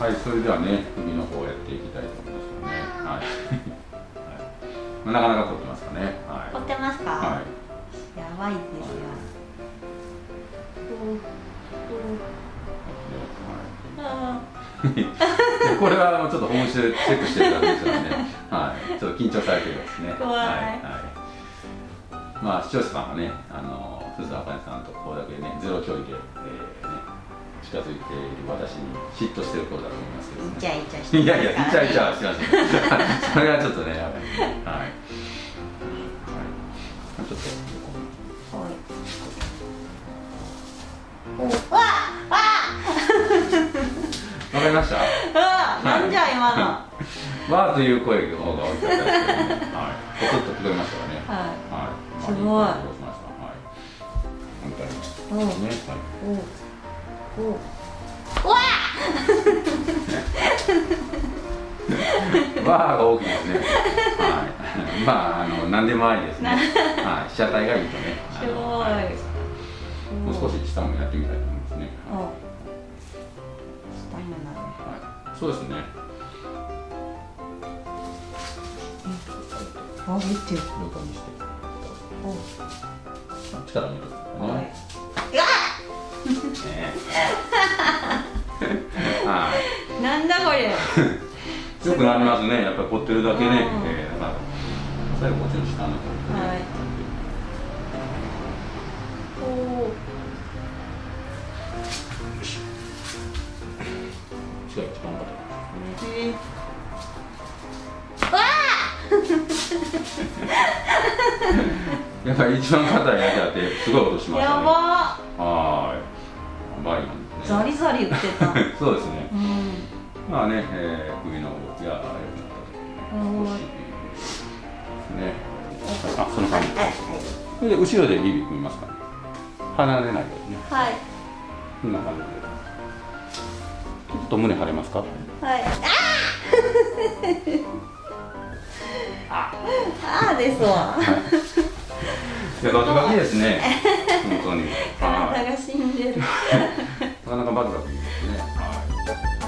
はいそれではね首の方をやっていきたいと思いますよね。はい、はい。まあ、なかなか凝ってますかね。はい。凝ってますか、はい。やばいですよ、はい。これはもうちょっと本質でチェックしてるだけですからね、はい、ちょっと緊張されてるんですね。怖い。はい、はい、まあ視聴者さんはね、あの鈴田あかねさんとこれだけねゼロ距離で、近づいている私に嫉妬してる頃だと思いますけど、ね。イチャイチャしていやいや、イチャイチャしてません。それはちょっとね、やばい。はい。はい。ちょっと横に。おわわわかりました。あなんじゃ今のはわーという声の方が大きかったですけどね。はい。ポツッと聞こえましたかね。いはい。すごいまあいいことしました。はい。うわはい。わーが大きいですね。はい。まああの何でもありですね。はい。被写体がいいとね。すごいはいもう少し下もやってみたいと思いますね。おはい下にもなるはい。そうですね。あ見て横にして。お力を入れてはいね。ねはい。なんだこれ よくなりますね。やっぱり凝ってるだけね。うんえー、だから最後こっちの下の方にね。はいお違う一番硬い。え わやっぱり一番硬いやつやってすごい音しましたね。やばはーい。やばいなんですね。ザリザリ言ってた そうですね。うんまあね、えー、首の動きが良くなったうんと。少しですね。あ、その感じ。はいそれで後ろで指組みますかね。離れないようにね。はいこんな感じで。ちょっと胸張れますか？はいあ。ああですわいや、ガキガキですね。本当に。体が死んでる。なかなかバクバクですね。はい。